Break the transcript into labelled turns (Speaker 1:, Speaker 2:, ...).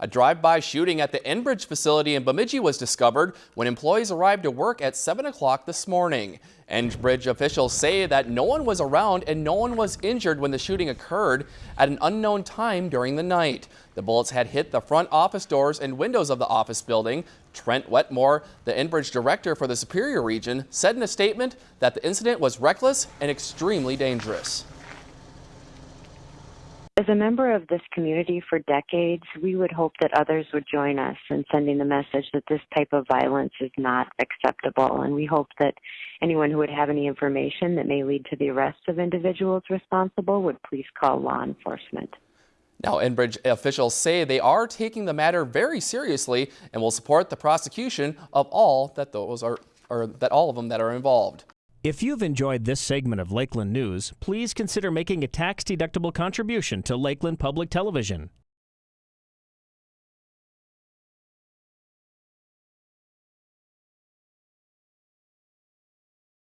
Speaker 1: A drive-by shooting at the Enbridge facility in Bemidji was discovered when employees arrived to work at 7 o'clock this morning. Enbridge officials say that no one was around and no one was injured when the shooting occurred at an unknown time during the night. The bullets had hit the front office doors and windows of the office building. Trent Wetmore, the Enbridge director for the Superior region, said in a statement that the incident was reckless and extremely dangerous.
Speaker 2: As a member of this community for decades, we would hope that others would join us in sending the message that this type of violence is not acceptable. And we hope that anyone who would have any information that may lead to the arrest of individuals responsible would please call law enforcement.
Speaker 1: Now, Enbridge officials say they are taking the matter very seriously and will support the prosecution of all that those are, or that all of them that are involved.
Speaker 3: If you've enjoyed this segment of Lakeland News, please consider making a tax-deductible contribution to Lakeland Public Television.